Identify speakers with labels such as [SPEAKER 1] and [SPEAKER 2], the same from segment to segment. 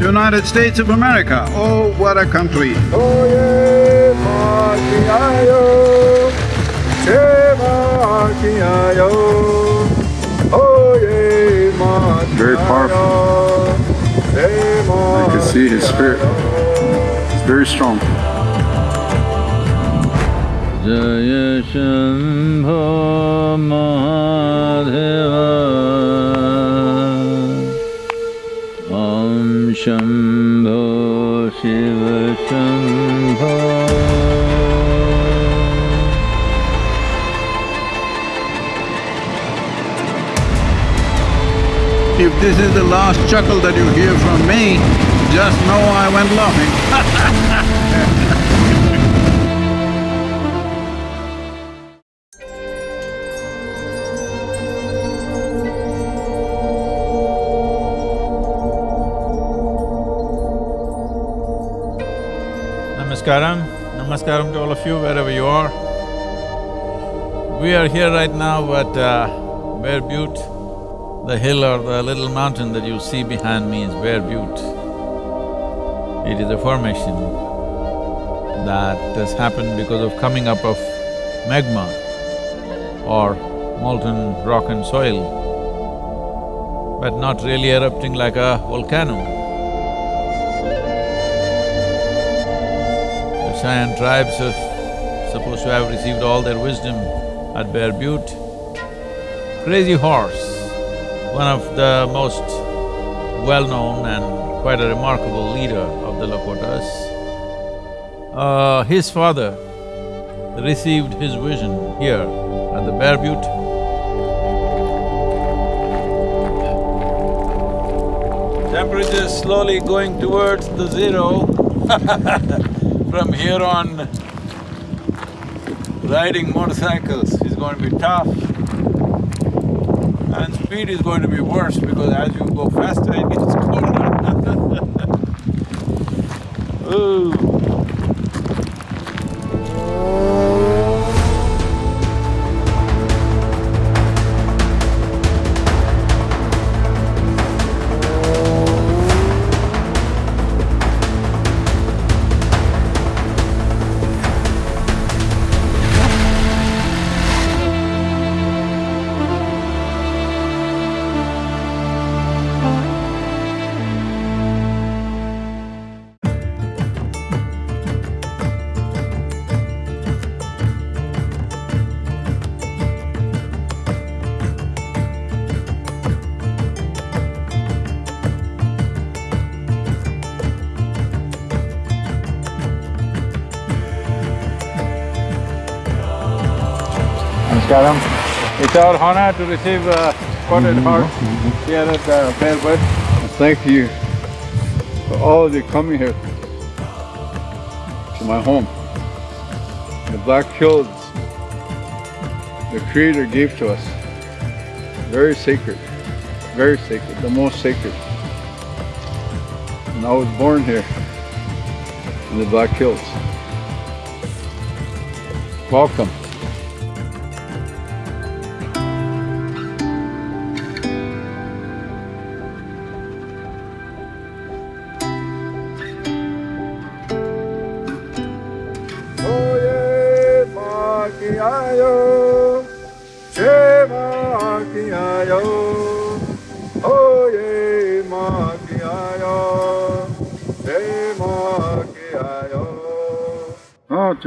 [SPEAKER 1] United States of America. Oh, what a country.
[SPEAKER 2] Very powerful. I can see his spirit. It's very strong.
[SPEAKER 3] Jaya Shambho Mahadeva Shambho Shiva Shambho
[SPEAKER 1] If this is the last chuckle that you hear from me, just know I went laughing.
[SPEAKER 3] Namaskaram, Namaskaram to all of you wherever you are. We are here right now at uh, Bear Butte. The hill or the little mountain that you see behind me is Bear Butte. It is a formation that has happened because of coming up of magma or molten rock and soil, but not really erupting like a volcano. Cheyenne tribes are supposed to have received all their wisdom at Bear Butte. Crazy Horse, one of the most well-known and quite a remarkable leader of the Lakotas, uh, his father received his vision here at the Bear Butte. Temperature slowly going towards the zero from here on, riding motorcycles is going to be tough. And speed is going to be worse because as you go faster, it gets colder. Ooh. Namaskaram. It's our honor to receive uh, Spotted Heart here at the Bear Butte.
[SPEAKER 2] Thank you for all of you coming here to my home. The Black Hills, the Creator gave to us. Very sacred, very sacred, the most sacred. And I was born here in the Black Hills. Welcome.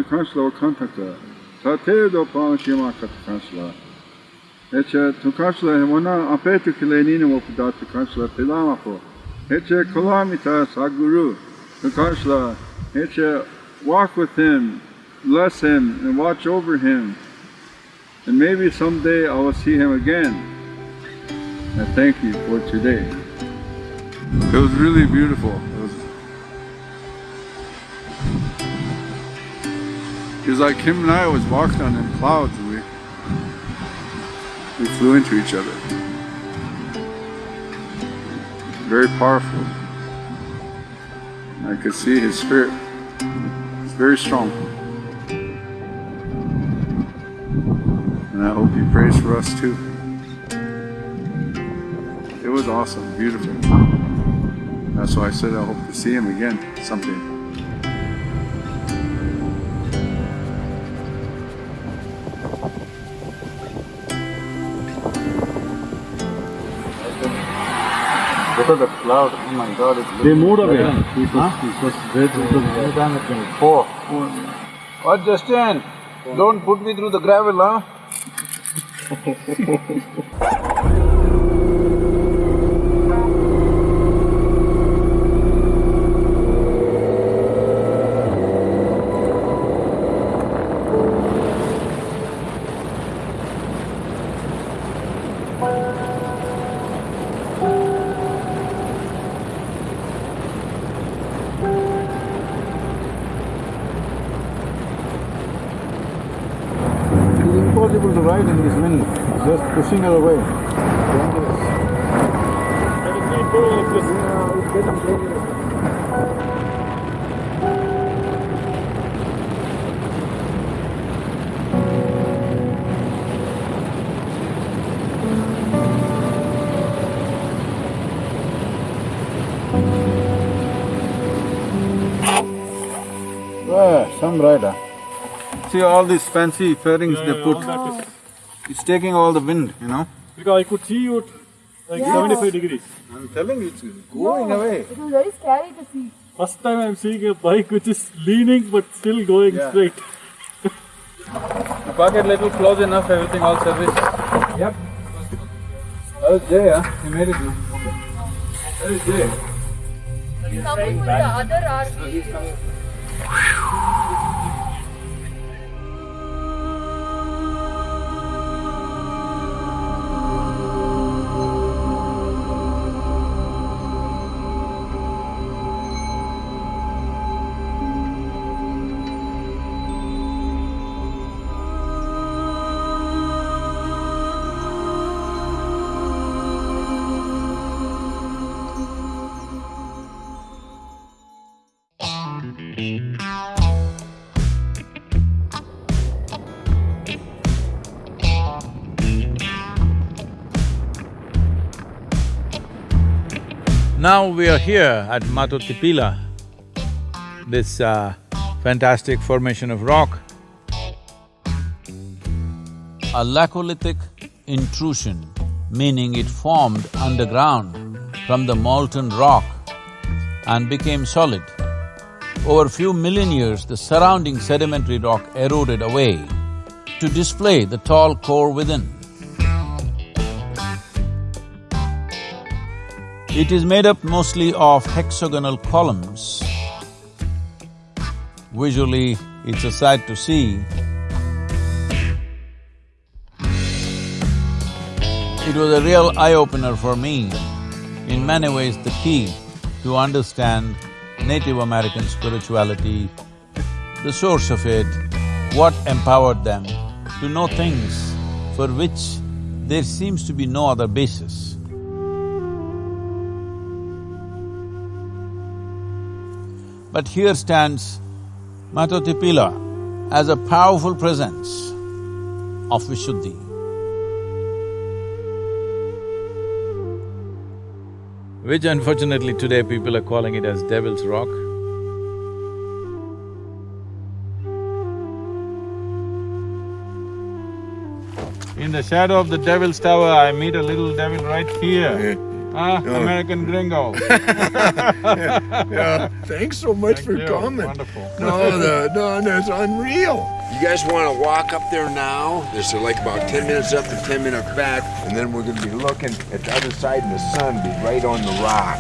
[SPEAKER 2] Tu kansla o kantaka. Tate do pa shima kat kansla. Eche tu kansla hemona apetu kilenina mo puda tu kansla pilama po. Eche kolamita saguru. Tu kansla. Eche walk with him, bless him, and watch over him. And maybe someday I will see him again. And thank you for today. It was really beautiful. Was like him and I was walking on them clouds and we we flew into each other. Very powerful. I could see his spirit. It's very strong. And I hope he prays for us too. It was awesome, beautiful.
[SPEAKER 4] That's why I said I hope to see him again someday. Look the cloud. Oh my god, it's
[SPEAKER 1] They moved away. It was, it was great. It was anytime it can
[SPEAKER 2] Four. What, oh, Justin? Don't put me through the gravel, huh?
[SPEAKER 1] to ride in this wind, just pushing her away.
[SPEAKER 2] Yeah, some rider. See all these fancy fairings they put. It's taking all the wind, you know?
[SPEAKER 1] Because I could see you like
[SPEAKER 5] Yeah.
[SPEAKER 1] 75 degrees.
[SPEAKER 2] I'm telling you, it's going away.
[SPEAKER 5] It was very scary to see.
[SPEAKER 1] First time I'm seeing a bike which is leaning but still going
[SPEAKER 2] Yeah.
[SPEAKER 1] straight.
[SPEAKER 2] The pocket little close enough, everything all service. Yep. That was Jay, huh? He made it. That is Jay.
[SPEAKER 5] Coming with the other RV.
[SPEAKER 3] Now we are here at Matotipila, this uh, fantastic formation of rock. A laccolithic intrusion, meaning it formed underground from the molten rock and became solid. Over a few million years, the surrounding sedimentary rock eroded away to display the tall core within. It is made up mostly of hexagonal columns. Visually, it's a sight to see. It was a real eye-opener for me. In many ways, the key to understand Native American spirituality, the source of it, what empowered them to know things for which there seems to be no other basis. But here stands Matotipila as a powerful presence of Vishuddhi. Which unfortunately today people are calling it as Devil's Rock. In the shadow of the Devil's Tower, I meet a little devil right here. Ah, American gringo.
[SPEAKER 6] Yeah, thanks so much
[SPEAKER 3] Thank
[SPEAKER 6] for
[SPEAKER 3] you.
[SPEAKER 6] coming.
[SPEAKER 3] Wonderful.
[SPEAKER 6] No, the, no, that's unreal. You guys want to walk up there now? There's like about 10 minutes up and 10 minutes back, and then we're going to be looking at the other side, and the sun be right on the rock.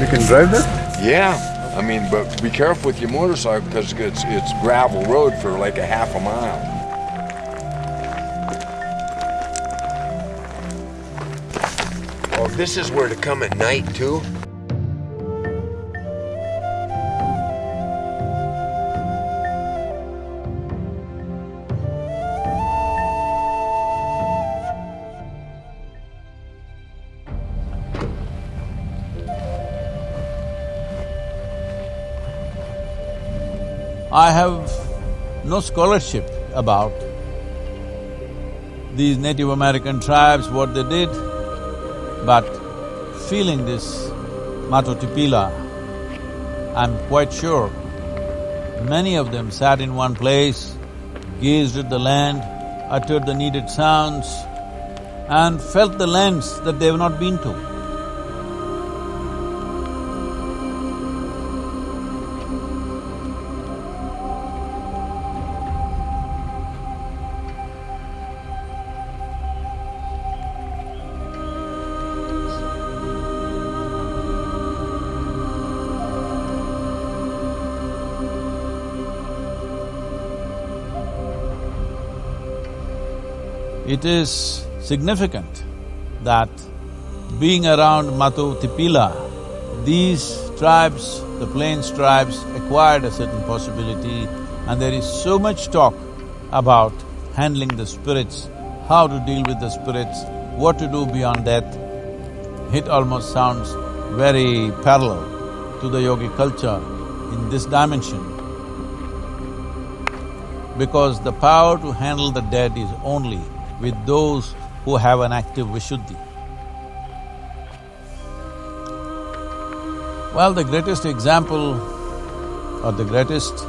[SPEAKER 4] You can drive that?
[SPEAKER 6] Yeah, I mean, but be careful with your motorcycle because it's it's gravel road for like a half a mile. Oh, this is where to come at night too.
[SPEAKER 3] I have no scholarship about these Native American tribes, what they did, but feeling this Mato Tipila, I'm quite sure many of them sat in one place, gazed at the land, uttered the needed sounds, and felt the lands that they have not been to. It is significant that being around Mato Tipila, these tribes, the plains tribes acquired a certain possibility and there is so much talk about handling the spirits, how to deal with the spirits, what to do beyond death. It almost sounds very parallel to the yogi culture in this dimension because the power to handle the dead is only with those who have an active Vishuddhi. Well, the greatest example or the greatest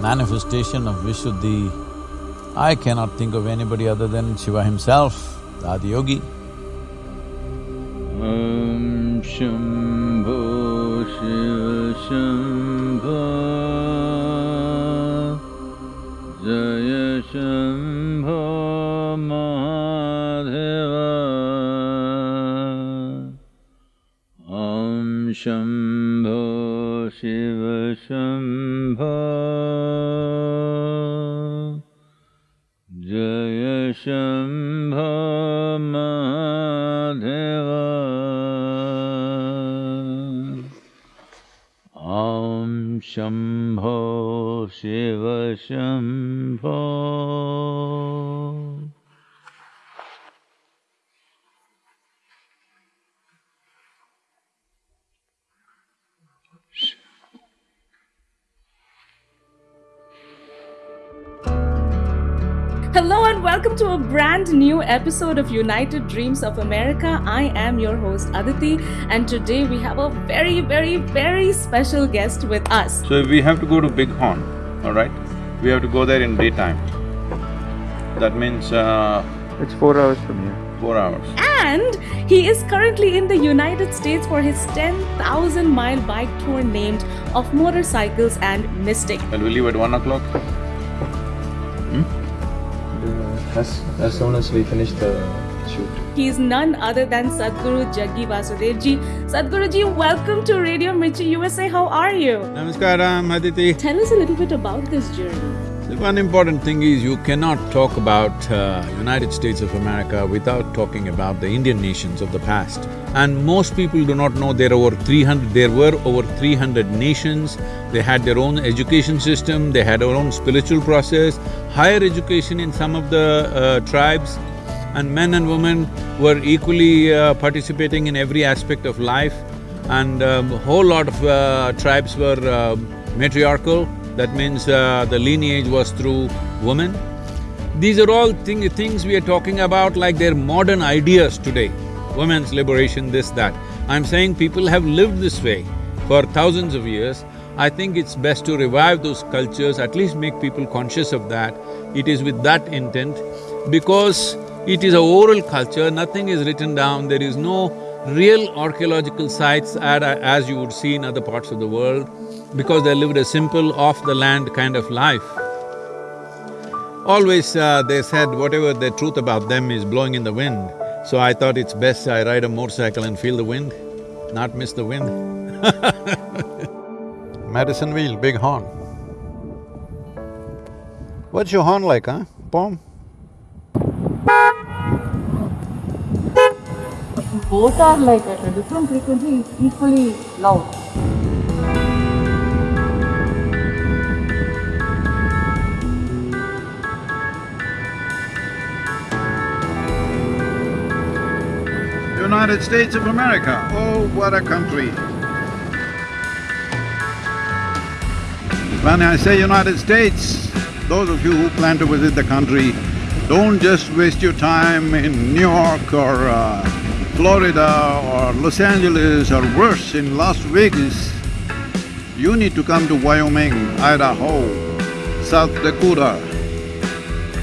[SPEAKER 3] manifestation of Vishuddhi, I cannot think of anybody other than Shiva himself, the Adiyogi. Om Shambho Shiva Jaya Shiva Shambho Jaya Shambho Mahadeva Shambho Shiva
[SPEAKER 7] Hello and welcome to a brand new episode of United Dreams of America. I am your host Aditi, and today we have a very, very, very special guest with us.
[SPEAKER 3] So we have to go to Bighorn, all right, we have to go there in daytime. That means uh,
[SPEAKER 2] It's four hours from here.
[SPEAKER 3] four hours.
[SPEAKER 7] And he is currently in the United States for his 10,000 mile bike tour named Of Motorcycles and Mystic.
[SPEAKER 3] Well, we leave at one o'clock.
[SPEAKER 8] As as soon as we finish the shoot.
[SPEAKER 7] He is none other than Sadhguru Jaggi Vasudevji. Sadhguruji, welcome to Radio Mirchi USA. How are you?
[SPEAKER 3] Namaskaram, Aditi.
[SPEAKER 7] Tell us a little bit about this journey.
[SPEAKER 3] One important thing is you cannot talk about uh, United States of America without talking about the Indian nations of the past. And most people do not know there hundred… there were over three hundred nations, they had their own education system, they had their own spiritual process, higher education in some of the uh, tribes, and men and women were equally uh, participating in every aspect of life. And um, a whole lot of uh, tribes were uh, matriarchal, that means uh, the lineage was through women. These are all thing, things we are talking about like they're modern ideas today. Women's liberation, this, that. I'm saying people have lived this way for thousands of years. I think it's best to revive those cultures, at least make people conscious of that. It is with that intent because it is a oral culture, nothing is written down, there is no real archaeological sites as you would see in other parts of the world because they lived a simple, off-the-land kind of life. Always uh, they said whatever the truth about them is blowing in the wind, so I thought it's best I ride a motorcycle and feel the wind, not miss the wind Medicine wheel, big horn. What's your horn like, huh, Pom?
[SPEAKER 5] Both are like at a different frequency, equally loud.
[SPEAKER 4] United States of America, oh, what a country. When I say United States, those of you who plan to visit the country, don't just waste your time in New York or uh,
[SPEAKER 1] Florida or Los Angeles or worse in Las Vegas, you need to come to Wyoming, Idaho, South Dakota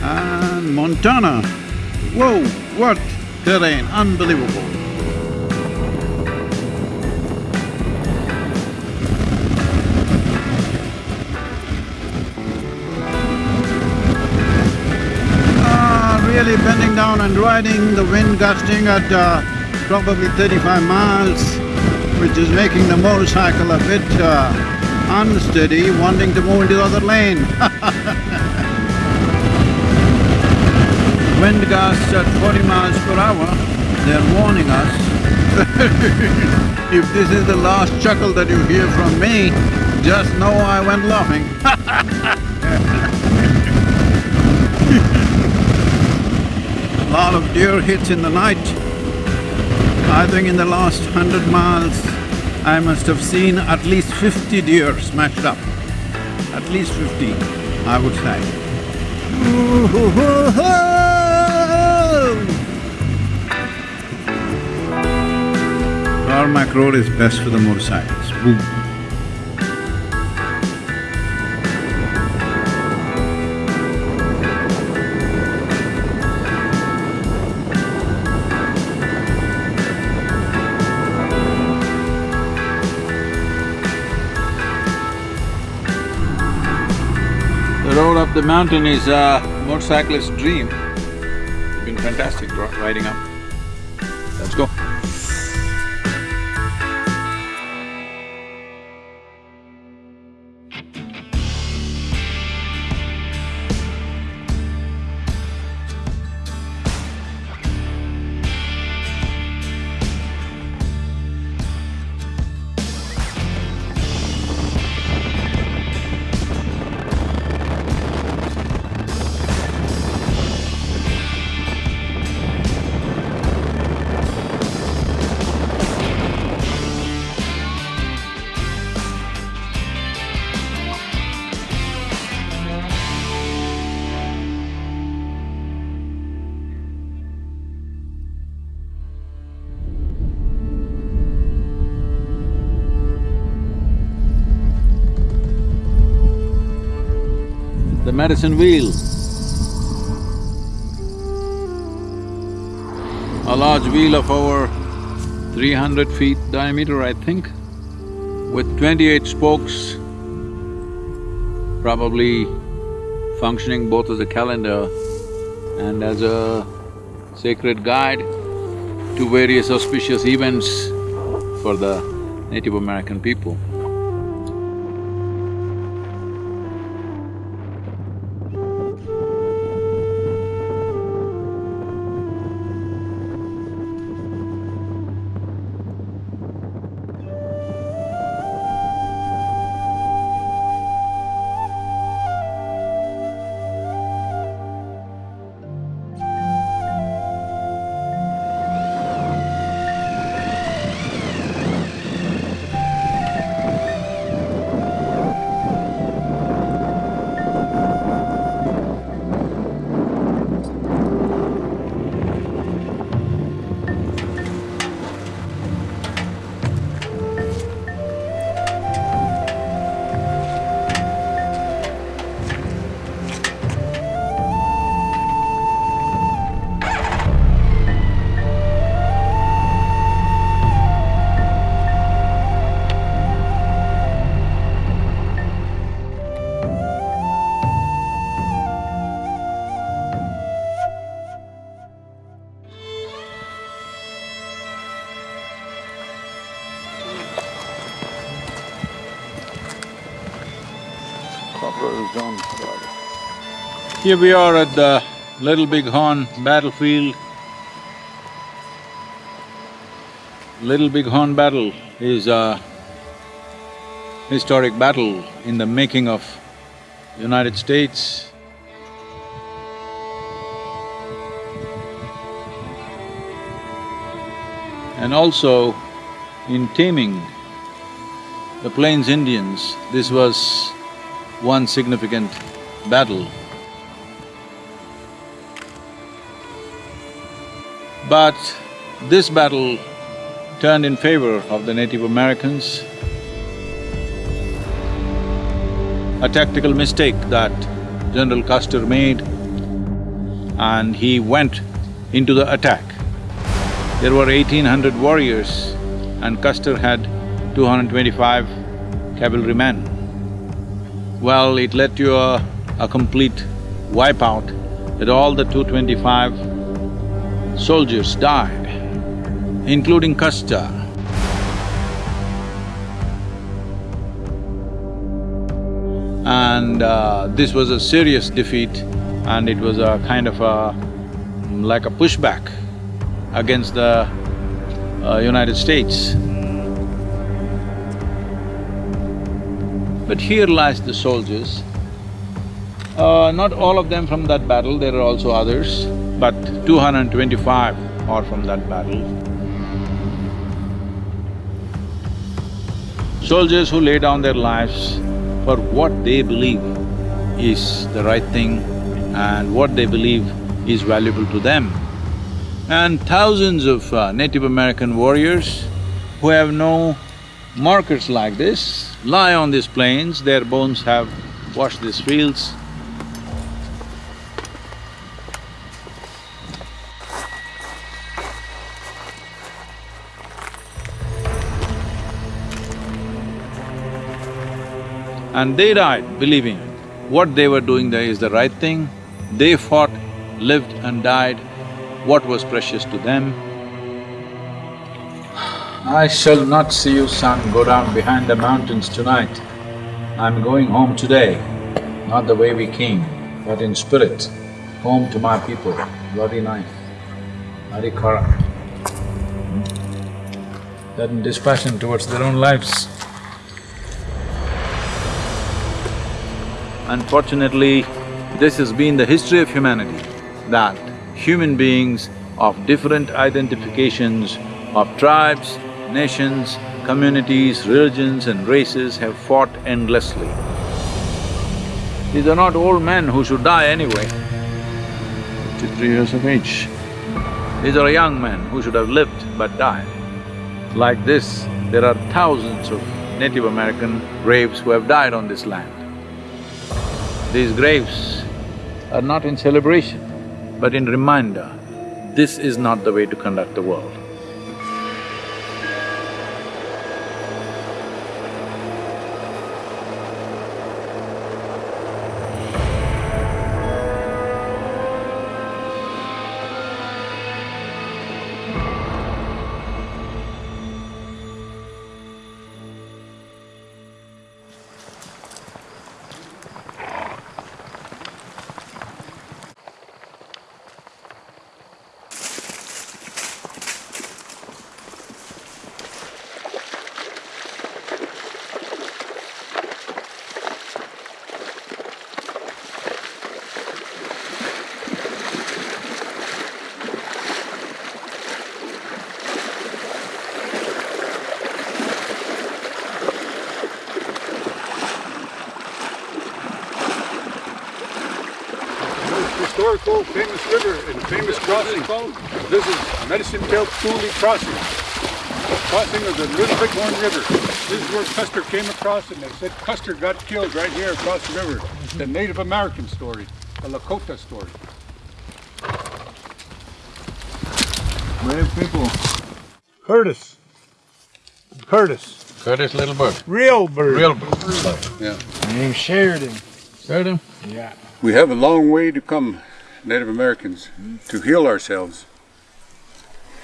[SPEAKER 1] and Montana. Whoa, what terrain, unbelievable. Bending down and riding, the wind gusting at uh, probably thirty-five miles, which is making the motorcycle a bit uh, unsteady, wanting to move into the other lane. Wind gusts at forty miles per hour, they're warning us. if this is the last chuckle that you hear from me, just know I went laughing Lot of deer hits in the night. I think in the last hundred miles, I must have seen at least fifty deer smashed up. At least fifty, I would say. Tarmac road is best for the motorcycles, boom.
[SPEAKER 3] The mountain is a motorcyclist's dream. It's been fantastic riding up. Medicine wheel. A large wheel of over three hundred feet diameter, I think, with twenty-eight spokes, probably functioning both as a calendar and as a sacred guide to various auspicious events for the Native American people. Here we are at the Little Big Horn battlefield. Little Big Horn battle is a historic battle in the making of United States. And also in taming the Plains Indians, this was one significant battle. But This battle turned in favor of the Native Americans. A tactical mistake that General Custer made and he went into the attack. There were eighteen hundred warriors and Custer had two hundred twenty-five cavalrymen. Well, it led to a, a complete wipeout that all the two twenty-five soldiers died, including Custer. And uh, this was a serious defeat and it was a kind of a… like a pushback against the uh, United States. But here lies the soldiers. Uh, not all of them from that battle, there are also others, but 225 are from that battle. Soldiers who lay down their lives for what they believe is the right thing and what they believe is valuable to them. And thousands of uh, Native American warriors who have no markers like this lie on these plains, their bones have washed these fields. And they died believing what they were doing there is the right thing. They fought, lived and died what was precious to them. I shall not see you, son, go down behind the mountains tonight. I'm going home today, not the way we came, but in spirit, home to my people, bloody knife, Arikara. That in dispassion towards their own lives. Unfortunately, this has been the history of humanity, that human beings of different identifications of tribes, nations, communities, religions and races have fought endlessly. These are not old men who should die anyway, fifty-three years of age. These are young men who should have lived but died. Like this, there are thousands of Native American graves who have died on this land. These graves are not in celebration, but in reminder, this is not the way to conduct the world.
[SPEAKER 4] Historical famous river and famous crossing. This is Medicine Tail Coulee Crossing. Crossing of the Little Bighorn River. This is where Custer came across and they said Custer got killed right here across the river. The Native American story, the Lakota story.
[SPEAKER 2] Brave people.
[SPEAKER 4] Curtis. Curtis.
[SPEAKER 3] Curtis Little Bird.
[SPEAKER 4] Real bird.
[SPEAKER 3] Real bird.
[SPEAKER 4] Yeah.
[SPEAKER 2] Name Sheridan.
[SPEAKER 3] Sheridan?
[SPEAKER 2] Yeah.
[SPEAKER 4] We have a long way to come, Native Americans, to heal ourselves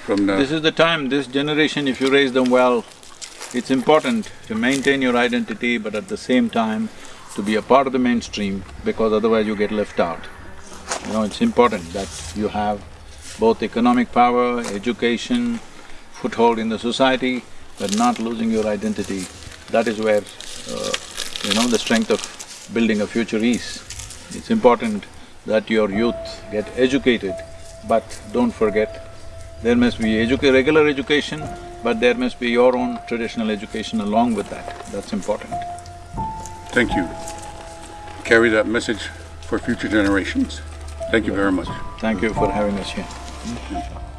[SPEAKER 4] from the...
[SPEAKER 3] This is the time, this generation, if you raise them well, it's important to maintain your identity but at the same time to be a part of the mainstream because otherwise you get left out. You know, it's important that you have both economic power, education, foothold in the society, but not losing your identity. That is where, uh, you know, the strength of building a future is. It's important that your youth get educated, but don't forget, there must be educa regular education, but there must be your own traditional education along with that, that's important.
[SPEAKER 4] Thank you. Carry that message for future generations. Thank you very much.
[SPEAKER 3] Thank you for having us here.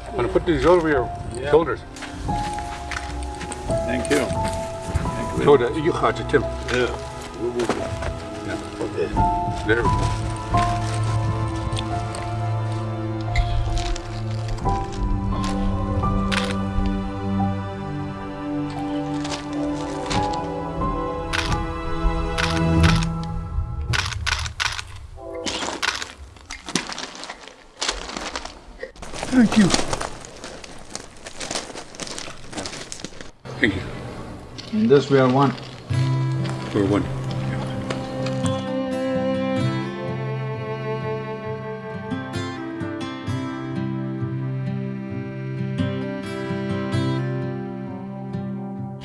[SPEAKER 9] I'm gonna put these over your shoulders.
[SPEAKER 3] Thank you.
[SPEAKER 9] Zo, de, je gaat je, Tim.
[SPEAKER 3] Yeah.
[SPEAKER 9] There we go.
[SPEAKER 4] Thank you.
[SPEAKER 9] Thank you.
[SPEAKER 3] In this we are one.
[SPEAKER 9] We're one.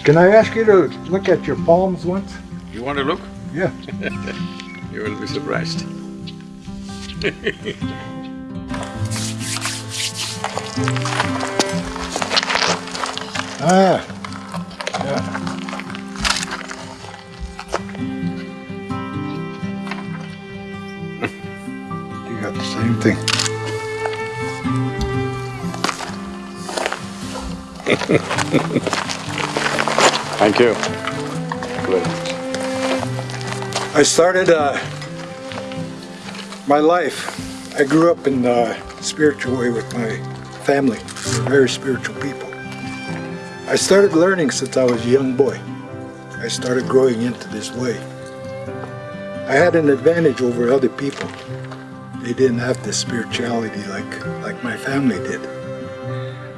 [SPEAKER 4] Can I ask you to look at your palms once?
[SPEAKER 9] You want to look?
[SPEAKER 4] Yeah.
[SPEAKER 9] You will be surprised.
[SPEAKER 4] Ah.
[SPEAKER 3] Thank you.
[SPEAKER 4] I started uh, my life. I grew up in a spiritual way with my family. We're very spiritual people. I started learning since I was a young boy. I started growing into this way. I had an advantage over other people. They didn't have this spirituality like, like my family did.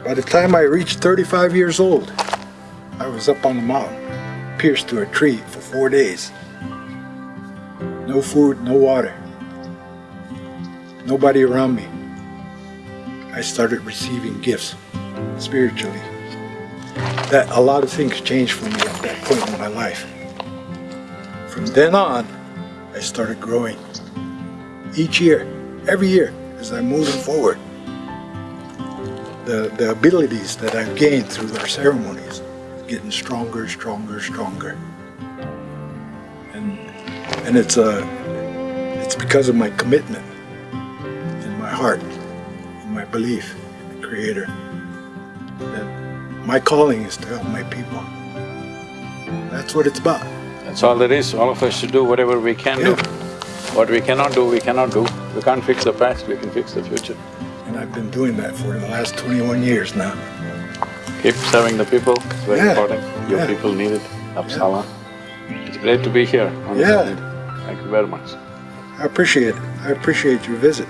[SPEAKER 4] By the time I reached 35 years old, I was up on the mountain, pierced to a tree for four days. No food, no water. Nobody around me. I started receiving gifts spiritually. That a lot of things changed for me at that point in my life. From then on, I started growing. Each year, every year, as I'm moving forward. The, the abilities that I've gained through our ceremonies, getting stronger, stronger, stronger. And and it's a it's because of my commitment in my heart in my belief in the creator that my calling is to help my people that's what it's about
[SPEAKER 3] That's all there is, all of us should do whatever we can do. What we cannot do, we cannot do. We can't fix the past, we can fix the future.
[SPEAKER 4] and i've been doing that for the last 21 years now
[SPEAKER 3] Keep serving the people, it's very
[SPEAKER 4] Yeah,
[SPEAKER 3] important. Your
[SPEAKER 4] yeah.
[SPEAKER 3] people need it, Apsala. It's great to be here on
[SPEAKER 4] Yeah.
[SPEAKER 3] Thank you very much.
[SPEAKER 4] i appreciate it i appreciate your visit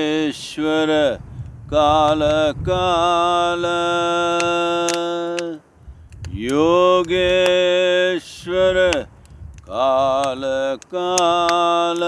[SPEAKER 10] परमेश्वर काल काल योगेश्वर काल काल